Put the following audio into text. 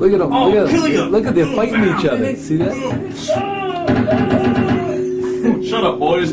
look at them. Oh, look at oh, them. Look at them fighting each mm. other. See that? Shut up, boys.